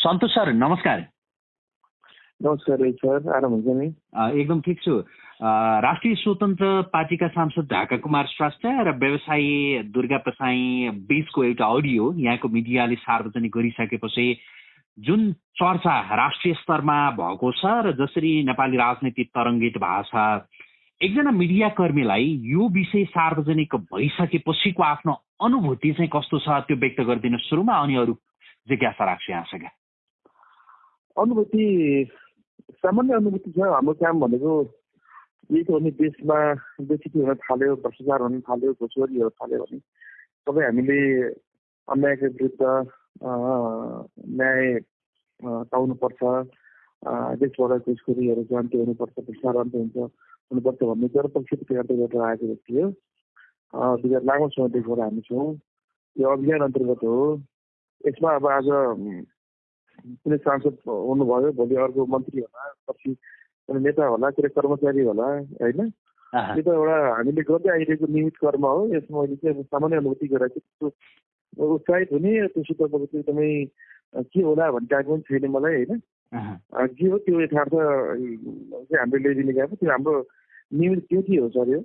सन्तोष sir नमस्कार। नमस्कार sir आराम हुन्छ नि? एकदम ठिक छु। राष्ट्रिय स्वतन्त्र पार्टीका सांसद ढाका कुमार श्रेष्ठ र व्यवसायी दुर्गा प्रसाई बिचको एउटा अडियो यहाँको मिडियाले सार्वजनिक गरिसकेपछि जुन चर्चा राष्ट्रिय स्तरमा भएको छ र जसरी नेपाली राजनीति तरङ्गित भएको छ एकजना मिडिया कर्मीलाई यो विषय सार्वजनिक भइसकेपछिको आफ्नो अनुभूति चाहिँ कस्तो छ त्यो व्यक्त गरिदिनु सुरुमा अनि अरू जिज्ञासा राख्छु यहाँसँग। अनुभूति सामान्य अनुभूति छ। हाम्रो काम भनेको यही त भने देशमा बेसी हुन थाल्यो भ्रष्टाचार हुन थाल्यो घुसखोरी हुन थाल्यो भने सबै हामीले अन्यायको विरुद्ध न्याय पाउनुपर्छ। देशबाट घुसखोरीहरू अन्त्य हुनुपर्छ भ्रष्टाचार अन्त्य हुन्छ हुनुपर्छ भन्ने जनपक्षको अन्तर्गत आएको व्यक्ति हो। विगत लामो समयदेखिबाट हामी छौँ। यो अभियान अन्तर्गत हो। यसमा अब आज कुनै सांसद हुनुभयो भोलि अर्को मन्त्री होला पछि कुनै नेता होला कुनै कर्मचारी होला होइन? त्यो त एउटा हामीले गर्दै आइरहेको नियमित कर्म हो। यसमा मैले चाहिँ सामान्य अनुभूति गरेर चाहिँ उत्साहित हुने त्योसित एकदमै के होला भन्ने टाइपको पनि छैन मलाई होइन? के हो त्यो यथार्थ चाहिँ हामीले ल्याइदिने गएको त्यो हाम्रो नियमित त्यो के हो सर यो।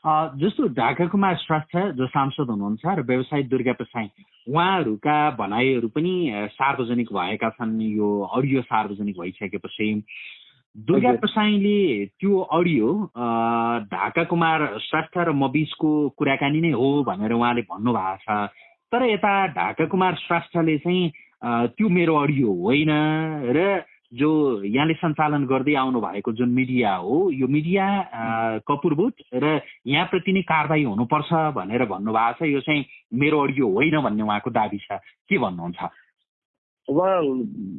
जस्तो ढाका कुमार श्रेष्ठ जो सांसद हुनुहुन्छ र व्यवसायी दुर्गा प्रसाई उहाँहरूका भनाइहरू पनि सार्वजनिक भएका छन्। यो अडियो सार्वजनिक भइसकेपछि दुर्गा प्रसाईले त्यो अडियो ढाका कुमार श्रेष्ठ र म बिचको कुराकानी नै हो भनेर उहाँले भन्नुभएको छ। तर यता ढाका कुमार श्रेष्ठले चाहिँ त्यो मेरो अडियो होइन र जो यहाँले सञ्चालन गर्दै आउनु भएको जुन मिडिया हो यो मिडिया कपुरभूत र यहाँप्रति नै कारवाही हुनुपर्छ भनेर भन्नुभएको छ। यो चाहिँ मेरो अडियो होइन भन्ने उहाँको दाबी छ। के भन्नुहुन्छ? उहाँ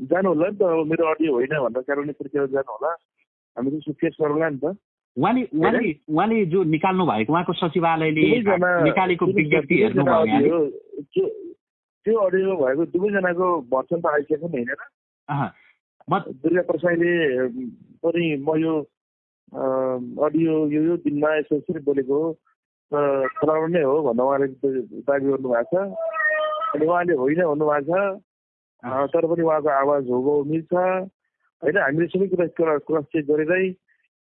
जानु होला नि त। मेरो अडियो होइन भन्दा कारणले प्रक्रिया जानु होला हामी चाहिँ फेस गरौँला नि त। उहाँले उहाँले उहाँले जो निकाल्नु भएको उहाँको सचिवालयले निकालेको विज्ञप्ति हेर्नुभयो त्यो अडियो भएको दुवैजनाको भर्सन त आइसकेको नि होइन? दुर्गा प्रसाईले पनि म यो अडियो यो यो दिनमा यसो यसरी बोलेको हो। नै हो भनेर उहाँले दाबी गर्नुभएको छ। अनि उहाँले होइन भन्नुभएको छ। तर पनि उहाँको आवाज हो मिल्छ। होइन हामीले सबै कुरा क्रस चेक गरेरै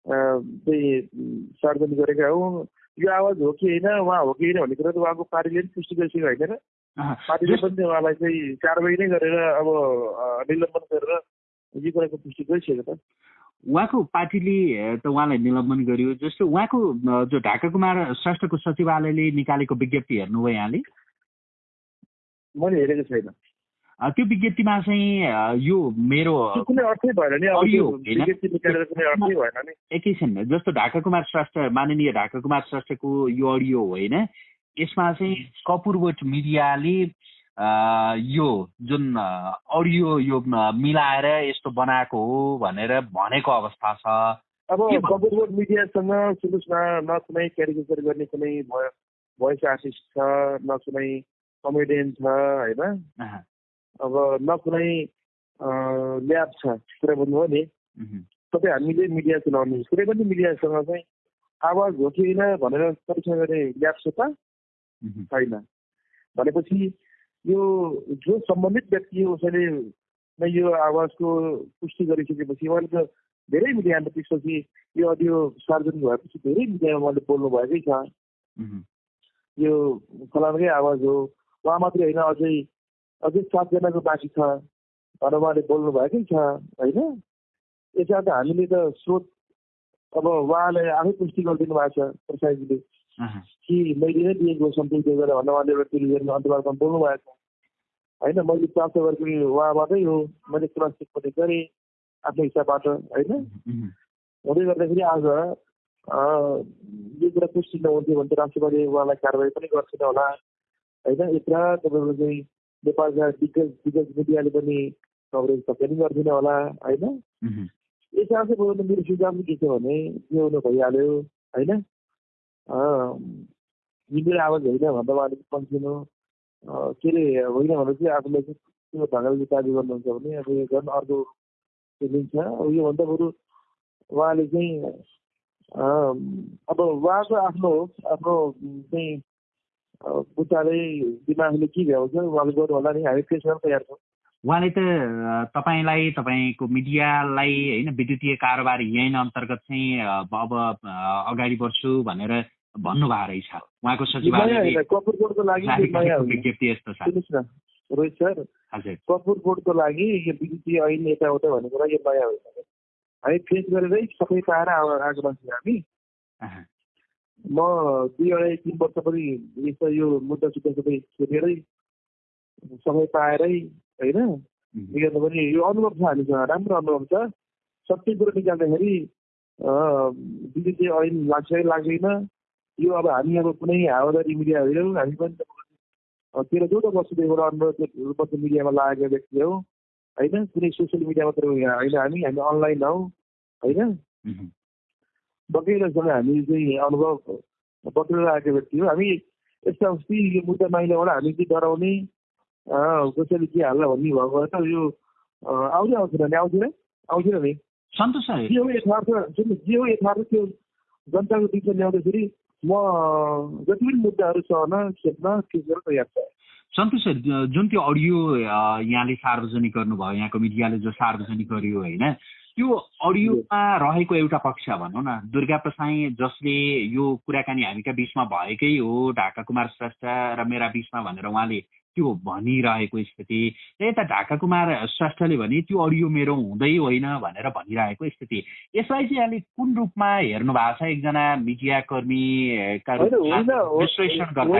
चाहिँ सार्वजनिक गरेका हौँ। यो आवाज हो कि होइन उहाँ हो कि होइन भन्ने कुरा त उहाँको पार्टीले पनि पुष्टि गरिसक्यो होइन र पार्टीले पनि उहाँलाई चाहिँ कारवाही नै गरेर अब निलम्बन गरेर यो कुराको पुष्टि गरिसक्यो त? उहाँको पार्टीले त उहाँलाई निलम्बन गर्यो। जस्तो उहाँको जो ढाका कुमार श्रेष्ठको सचिवालयले निकालेको विज्ञप्ति हेर्नुभयो यहाँले? मैले हेरेको छैन। त्यो विज्ञप्तिमा चाहिँ यो मेरो एकैछिन जस्तो ढाका कुमार श्रेष्ठ माननीय ढाका कुमार श्रेष्ठको यो अडियो होइन यसमा चाहिँ कपुरवट मिडियाले यो जुन अडियो यो मिलाएर यस्तो बनाएको हो भनेर भनेको अवस्था छ। अब कपुरवट मिडियासँग सुन्नुहोस् न न कुनै क्यारिकेचर गर्ने कुनै भोइस आर्टिस्ट छ न कुनै कमेडियन छ होइन? अब न कुनै ल्याब छ कुरा भन्नुभयो नि? तपाईँ हामीले मिडिया चलाउने कुनै पनि मिडियासँग चाहिँ आवाज हो कि होइन भनेर परीक्षा गर्ने ल्याब छ त? छैन। भनेपछि यो जो सम्बन्धित व्यक्ति हो उसैले नै यो आवाजको पुष्टि गरिसकेपछि उहाँले त धेरै मिडियामा त्यसपछि यो अडियो सार्वजनिक भएपछि धेरै मिडियामा उहाँले बोल्नु भएकै छ। यो फलानकै आवाज हो। उहाँ मात्रै होइन अझै अझै सातजनाको बाँकी छ। भनेर उहाँले बोल्नु भएकै छ होइन? यसमा त हामीले त स्रोत अब उहाँले आफै पुष्टि गरिदिनु भएको छ प्रसादजीले। कि मैले नै दिएको सम्पत्ति दिएको भनेर उहाँले एउटा टेलिभिजनको अन्तर्वार्तामा बोल्नु भएको होइन मैले प्राप्त गरेको उहाँबाटै हो मैले क्रस चेक पनि गरेँ आफ्नो हिसाबबाट होइन हुँदै गर्दाखेरि आज यो कुरा पुष्टि नहुन्थ्यो भने त राष्ट्रपतिले उहाँलाई कारवाही पनि गर्छन् होला होइन यत्र तपाईँको चाहिँ नेपालका दिग्गज दिग्गज मिडियाले पनि कभरेज सबै पनि गर्दैन होला होइन यसमा चाहिँ मेरो सुझाव के छ भने के हुनु भइहाल्यो होइन मेरो आवाज होइन भन्दा उहाँले कन्टिन्यू के अरे होइन भने चाहिँ आफूलाई चाहिँ त्यो ढङ्गले गर्नुहुन्छ भने अब यो झन् अर्को फिलिङ छ अब योभन्दा बरु उहाँले चाहिँ अब उहाँको आफ्नो आफ्नो चाहिँ बुट्टाले दिमागले के भ्याउँछ उहाँले गर्नु होला नि हामी गर्न तयार छौँ उहाँले त तपाईँलाई तपाईँको मिडियालाई होइन विद्युतीय कारोबार यहीँ अन्तर्गत चाहिँ अब अगाडि बढ्छु भनेर भन्नुभएको रहेछ। उहाँको सचिवालय विज्ञप्ति यस्तो छ। रोहित सर कपुर बोर्डको लागि यो विद्युतीय ऐन यताउता भनेको लागि यो नयाँ होइन। हामी फेस गरेरै सबै पाएर आएको मान्छे हामी। म दुई अढाई तिन वर्ष पनि यस्तो यो मुद्दा सुद्धा सबै सोधेरै समय पाएरै होइन? विगतमा पनि यो अनुभव छ हामीसँग राम्रो अनुभव छ। सबै कुरो निकाल्दाखेरि विद्युतीय ऐन लाग्छ कि लाग्दैन। यो अब हामी अब कुनै हावादारी मिडिया होइनौँ हामी पनि तेह्र चौध वर्षदेखिबाट अनुरोध मिडियामा लागेको व्यक्ति हो होइन? कुनै सोसियल मिडिया मात्र होइन हामी? हामी अनलाइन हौ होइन? बगैँचासँग हामी चाहिँ अनुभव बटुलेर आएको व्यक्ति हो। हामी यस्ता अस्ति यो मुद्दा माइलाबाट हामी चाहिँ डराउने कसैले के हाल्ला भन्ने भएको भए त यो आउँदै आउँथेन नि आउँथेन आउँथेन नि। सन्तोष जे हो यथार्थ जे हो यथार्थ त्यो जनताको बिचमा ल्याउँदाखेरि म जति पनि मुद्दाहरू सहन खेप्न तयार छ। सन्तोष सर जुन त्यो अडियो यहाँले सार्वजनिक गर्नुभयो यहाँको मिडियाले जो सार्वजनिक गर्यो होइन त्यो अडियोमा रहेको एउटा पक्ष भनौँ न दुर्गा प्रसाई जसले यो कुराकानी हामीका बिचमा भएकै हो ढाका कुमार श्रेष्ठ र मेरा बिचमा भनेर उहाँले त्यो भनिरहेको स्थिति यता ढाका कुमार श्रेष्ठले भने त्यो अडियो मेरो हुँदै होइन भनेर भनिरहेको स्थिति। यसलाई चाहिँ अहिले कुन रूपमा हेर्नु भएको छ? एकजना मिडियाकर्मीका विश्लेषण गर्दा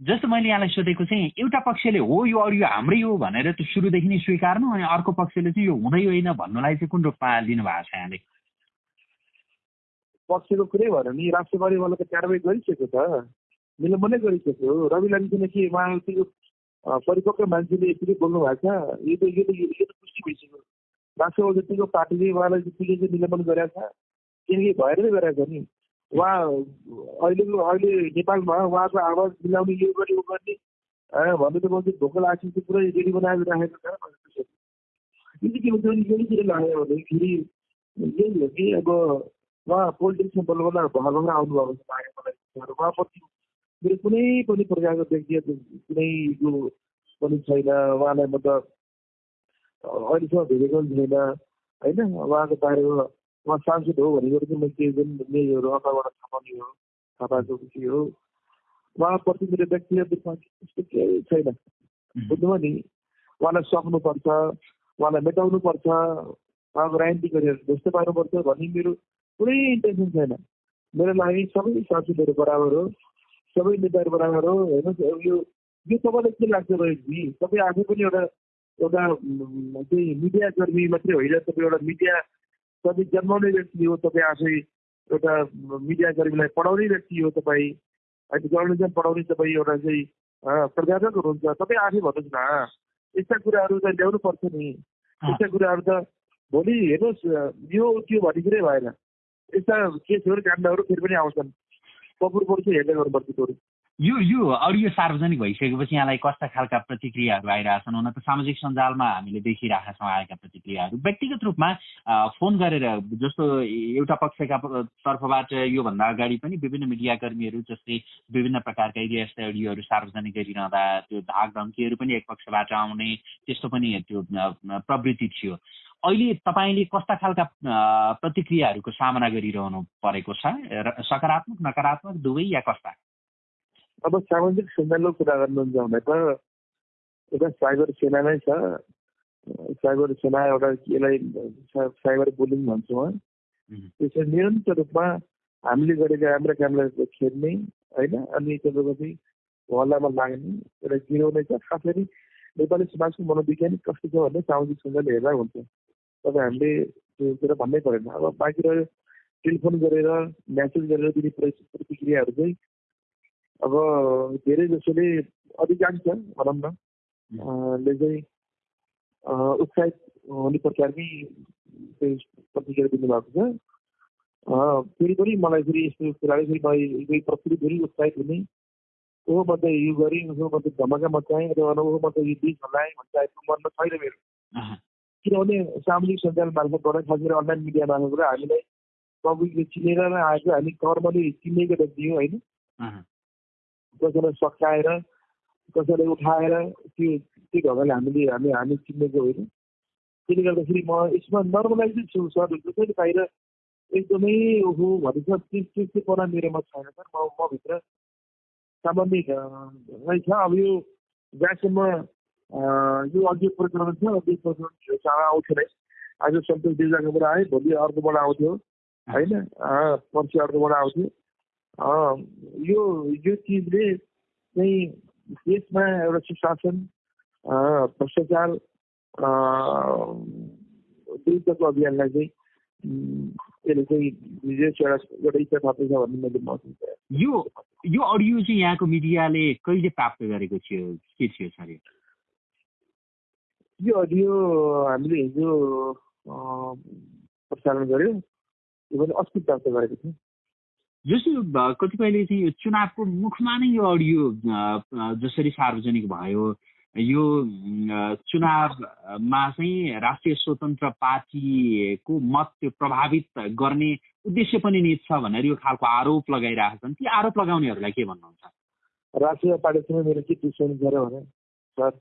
जस्तो मैले यहाँलाई सोधेको चाहिँ एउटा पक्षले हो यो अडियो हाम्रै हो भनेर त्यो सुरुदेखि नै स्वीकार्नु अनि अर्को पक्षले चाहिँ यो हुँदै होइन भन्नुलाई चाहिँ कुन रूपमा लिनु भएको छ यहाँले? पक्षको कुरै भएर नि राष्ट्रपतिवाला त कारवाही गरिसकेको छ। निलम्बनै गरिसक्यो रवि लामिछाने कि उहाँ त्यो परिपक्व मान्छेले यतिकै बोल्नु भएको छ। यो त यो त यो त पुष्टि भइसक्यो। राष्ट्रपति जतिको पार्टीले उहाँलाई जतिकै चाहिँ निलम्बन गरेको छ। किनकि भएर नै गरेको छ नि। उहाँ अहिलेको अहिले नेपालमा उहाँको आवाज मिलाउने यो गर्ने ऊ गर्ने भन्नु त भोकल आशिष चाहिँ पुरै रेडी बनाएर राखेको छ। यो चाहिँ के हुन्छ भने यहीँतिर लाग्यो भनेखेरि यही हो कि अब उहाँ पोलिटिक्समा बल्ल बल्ल भर भएर आउनुभएको मलाई। उहाँप्रति मेरो कुनै पनि प्रकारको व्यक्तिगत कुनै यो पनि छैन। उहाँलाई म त अहिलेसम्म भेटेको पनि छैन। होइन? उहाँको बारेमा उहाँ सांसद हो भनेको चाहिँ मैले केही जुन मेयरहरू अथवाबाट थाहा पाउने हो थाहा पाएको खुसी हो। उहाँप्रति मेरो व्यक्तिगत रूपमा त्यस्तो केही छैन। बुझ्नुभयो नि? उहाँलाई सक्नुपर्छ उहाँलाई मेटाउनुपर्छ उहाँको राजनीति गरेर ध्वस्त पार्नुपर्छ भन्ने मेरो कुनै इन्टेन्सन छैन। मेरो लागि सबै सांसदहरू बराबर हो सबै नेताहरू बराबर हो। हेर्नुहोस् यो यो तपाईँलाई के लाग्छ रोहितजी तपाईँ आफै पनि एउटा एउटा चाहिँ मिडिया कर्मी मात्रै होइन तपाईँ एउटा मिडिया तपाईँ जन्माउने व्यक्ति हो तपाईँ आफै एउटा मिडिया कर्मीलाई पढाउने व्यक्ति हो तपाईँ। होइन जर्नलिजम पढाउने तपाईँ एउटा चाहिँ प्रजातक हुनुहुन्छ। तपाईँ आफै भन्नुहोस् न। यस्ता कुराहरू त ल्याउनु पर्छ नि यस्ता कुराहरू त भोलि हेर्नुहोस् यो त्यो भन्ने भएन। यस्ता केसहरू काण्डहरू फेरि पनि आउँछन् कपुर चाहिँ हेर्दै गर्नुपर्छ बरु यो यो अडियो सार्वजनिक भइसकेपछि यहाँलाई कस्ता खालका प्रतिक्रियाहरू आइरहेछन् हुन त सामाजिक सञ्जालमा हामीले देखिरहेका छौँ आएका प्रतिक्रियाहरू व्यक्तिगत रूपमा फोन गरेर जस्तो एउटा पक्षका तर्फबाट योभन्दा अगाडि पनि विभिन्न मिडियाकर्मीहरू जस्तै विभिन्न प्रकारका यस्ता अडियोहरू सार्वजनिक गरिरहँदा त्यो धाक धम्कीहरू पनि एक पक्षबाट आउने त्यस्तो पनि त्यो प्रवृत्ति थियो। अहिले तपाईँले कस्ता खालका प्रतिक्रियाहरूको सामना गरिरहनु परेको छ? सकारात्मक नकारात्मक दुवै या कस्ता? अब सामाजिक सञ्जालको कुरा गर्नुहुन्छ भने त एउटा साइबर सेना नै छ। साइबर सेना एउटा यसलाई साइबर बुलिङ भन्छौँ त्यसरी निरन्तर रूपमा हामीले गरेका राम्रा कामलाई खेल्ने होइन? अनि तपाईँको चाहिँ हल्लामा लाग्ने एउटा गिराउने छ। खास गरी नेपाली समाजको मनोविज्ञानिक कस्तो छ भने सामाजिक सञ्जाल हेर्दा हुन्छ। तपाईँ हामीले त्यो कुरा भन्नै परेन। अब बाँकी रह्यो टेलिफोन गरेर म्यासेज गरेर दिने प्रतिक्रियाहरू चाहिँ अब धेरै जसोले अधिकांश भनौँ न ले चाहिँ उत्साहित हुने प्रकारकै प्रतिक्रिया दिनुभएको छ। फेरि पनि मलाई फेरि यस्तो कुराले फेरि मलाई प्रकृति फेरि उत्साहित हुने ओहो म त यो गरेँ ओहो म त धमाका मचाएँ अथवा ओहो म त यो देश हल्लाएँ भन्ने टाइपको मनमा छैन मेरो। किनभने सामाजिक सञ्जाल मार्फतबाट खास गरी अनलाइन मिडिया मार्फतबाट हामीलाई पब्लिकले चिनेर नै आएको हामी कर्मले चिनेको व्यक्ति हो होइन कसैलाई सकाएर कसैलाई उठाएर त्यो त्यो ढङ्गले हामीले हामी हामी चिनेको होइन त्यसले गर्दाखेरि म यसमा नर्मलाइजै छु सर जसरी बाहिर एकदमै ओहो भनेको त्यस त्यस्तोपना मेरोमा छैन सर म म भित्र सामान्य नै छ अब यो जहाँसम्म यो अघि प्रकरण छ अघि प्रकरण चाँडो आउँथ्यो नै आज सन्तोष दिजाकोबाट आयो भोलि अर्कोबाट आउँथ्यो होइन पर्सि अर्कोबाट आउँथ्यो यो यो चिजले चाहिँ देशमा एउटा सुशासन भ्रष्टाचार विरुद्धको अभियानलाई चाहिँ त्यसले चाहिँ एउटा एउटा इच्छा थप्दैछ भन्ने मैले महसुस यो यो अडियो चाहिँ यहाँको मिडियाले कहिले प्राप्त गरेको थियो के थियो सर? यो अडियो हामीले हिजो प्रसारण गऱ्यौँ यो पनि अस्ति प्राप्त गरेको थियौँ। जस्तो कतिपयले चाहिँ यो चुनावको मुखमा नै यो अडियो जसरी सार्वजनिक भयो यो चुनावमा चाहिँ राष्ट्रिय स्वतन्त्र पार्टीको मत त्यो प्रभावित गर्ने उद्देश्य पनि नित छ भनेर यो खालको आरोप लगाइरहेका छन्। ती आरोप लगाउनेहरूलाई के भन्नुहुन्छ? राष्ट्रिय पार्टीसँग मेरो के दुश्मनी छ र भने सर।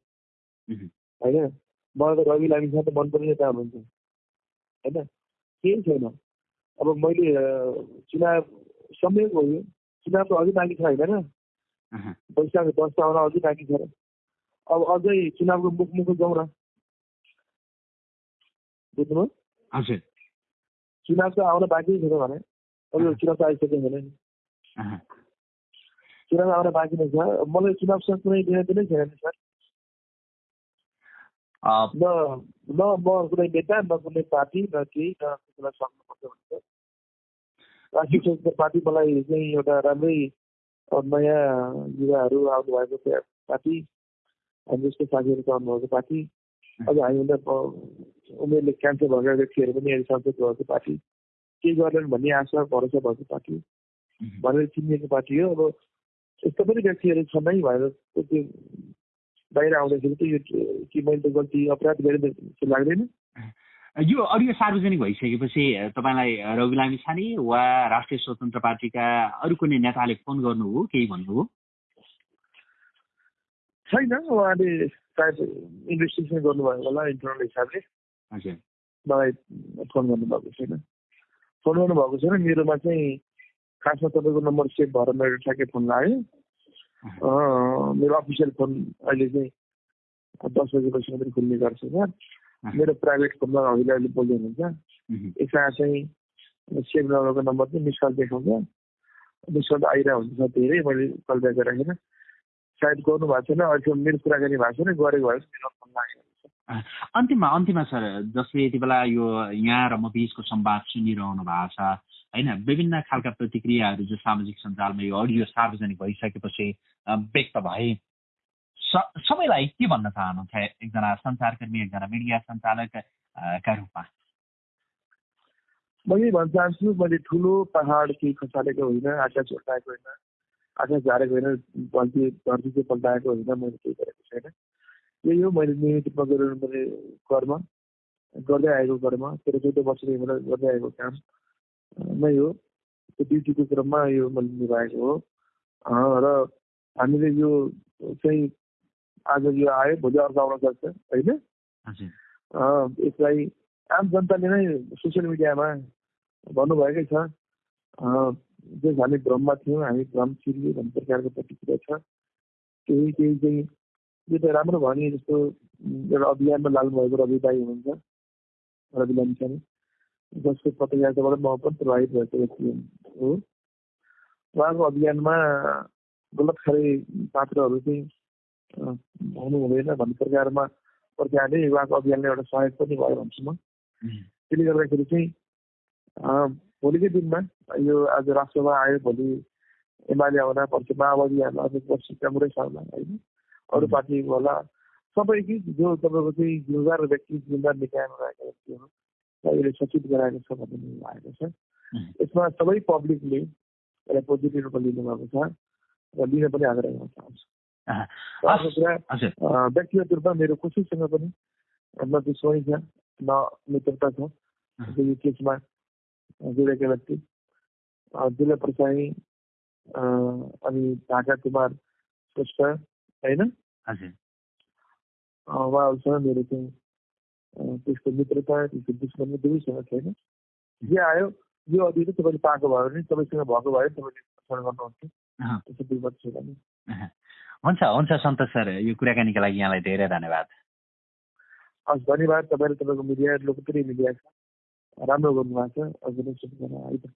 होइन? मलाई त रवि लामिसँग त मन पर्ने नेता हुनुहुन्छ होइन? केही छैन। अब मैले चुनाव समय हो यो चुनाव त अझै बाँकी छ होइन? र वैशाख दस आउन अझै बाँकी छ। र अब अझै चुनावको मुख मुख जाउँ न। बुझ्नुभयो? चुनाव त आउन बाँकी छैन भने। अब यो चुनाव त आइसक्यो भने। चुनाव आउन बाँकी नै छ। मलाई चुनावसँग कुनै लेना देनै छैन नि सर। न न म कुनै नेता न कुनै पार्टी न केही न कसैलाई सक्नुपर्छ भन्छ राष्ट्रिय स्वतन्त्र पार्टी मलाई चाहिँ एउटा राम्रै नयाँ युवाहरू आउनुभएको पार्टी हामी जस्तो साथीहरू आउनुभएको पार्टी अझ हामीभन्दा उमेरले क्यान्सर भएका व्यक्तिहरू पनि अहिले संसद भएको पार्टी के गर्लान् भन्ने आशा भरोसा भएको पार्टी भनेर चिनिएको पार्टी हो अब यस्तो पनि व्यक्तिहरू छन् नै भनेर त्यो बाहिर आउँदाखेरि त यो कि मैले त गल्ती अपराध गरेँ जस्तो लाग्दैन। यो अडियो सार्वजनिक भइसकेपछि तपाईँलाई रवि लामी छाने वा राष्ट्रिय स्वतन्त्र पार्टीका अरू कुनै नेताले फोन गर्नुभयो केही भन्नुभयो छैन उहाँले सायद इन्भेस्टिगेसन गर्नुभएको होला इन्टरनल हिसाबले। मलाई फोन गर्नुभएको छैन। फोन गर्नुभएको छैन मेरोमा चाहिँ खासमा तपाईँको नम्बर सेभ भएर मेरो ठ्याक्कै फोन लाग्यो। मेरो अफिसियल फोन अहिले चाहिँ दस बजेपछि मात्रै खुल्ने गर्छ सर मेरो प्राइभेट फोनमा अहिले अहिले बोल्दै हुनुहुन्छ एकजना चाहिँ सेभ नगरेको नम्बर चाहिँ मिस कल देखाउँछ मिस कल आइरहेको हुन्छ धेरै मैले कल ब्याक राखेर सायद गर्नु भएको छैन अहिलेसम्म मेरो कुराकानी भएको छैन गरेको भए मेरो फोन लागेको अन्तिममा अन्तिममा सर जसले यति बेला यो यहाँ र म बिचको संवाद सुनिरहनु भएको छ होइन विभिन्न खालका प्रतिक्रियाहरू जो सामाजिक सञ्जालमा यो अडियो सार्वजनिक भइसकेपछि व्यक्त भए। सबैलाई के भन्न चाहनुहुन्छ एकजना सञ्चारकर्मी एकजना मिडिया सञ्चालकका रूपमा? म यही भन्न चाहन्छु मैले ठुलो पहाड केही खसालेको होइन आकाश उठाएको होइन आकाश झारेको होइन धरती धरती चाहिँ पल्टाएको होइन मैले केही गरेको छैन। यही हो मैले नियमित रूपमा गरिरहनु कर्म गर्दै आएको कर्म तेह्र चौध वर्षदेखि मैले गर्दै आएको काम। नै हो त्यो ड्युटीको क्रममा यो मैले निभाएको हो। र हामीले यो चाहिँ आज यो आयो भोलि अर्को आउन सक्छ होइन? यसलाई आम जनताले नै सोसियल मिडियामा भन्नुभएकै छ। जस हामी भ्रममा थियौँ हामी भ्रम छिरियो भन्ने प्रकारको प्रतिक्रिया छ। केही केही चाहिँ यो त राम्रो भयो नि जस्तो एउटा अभियानमा लाग्नुभएको रवि दाई हुनुहुन्छ रवि लामिछाने। जसको पत्रकारिताबाट म पनि प्रभावित भएको व्यक्ति हो उहाँको अभियानमा गलत खाले पात्रहरू चाहिँ हुनु हुँदैन भन्ने प्रकारमा प्रकारले उहाँको अभियानलाई एउटा सहयोग पनि भयो भन्छु म त्यसले गर्दाखेरि चाहिँ भोलिकै दिनमा यो आज राष्ट्रमा आयो भोलि एमाले आउला पर्सि माओवादी आउला अझ पर्सि काङ्ग्रेस आउला होइन अरू पार्टी होला सबै कि जो तपाईँको चाहिँ जिम्मेदार व्यक्ति जिम्मेदार निकायमा रहेका व्यक्तिहरू अहिले सचेत गराएको छ भन्ने आएको छ। यसमा सबै पब्लिकले यसलाई पोजिटिभ रूपमा लिनुभएको छ र लिन पनि आग्रह गर्न चाहन्छु। अर्को कुरा व्यक्तिगत रूपमा मेरो कसैसँग पनि न दुश्मनी छ न मित्रता छ। यो केसमा जोडेका व्यक्ति दुर्गा प्रसाई अनि ढाका कुमार श्रेष्ठ होइन? उहाँहरूसँग मेरो चाहिँ त्यसको मित्रता त्यसको दुश्मनी दुवैसँग छैन जे आयो यो अघि तपाईँले पाएको भयो भने तपाईँसँग भएको भयो तपाईँले गर्नुहुन्थ्यो हुन्छ हुन्छ सन्तोष सर यो कुराकानीको लागि यहाँलाई धेरै धन्यवाद हस् धन्यवाद तपाईँले तपाईँको मिडिया लोकप्रिय मिडिया छ राम्रो गर्नुभएको छ अझ नै शुभकामना है त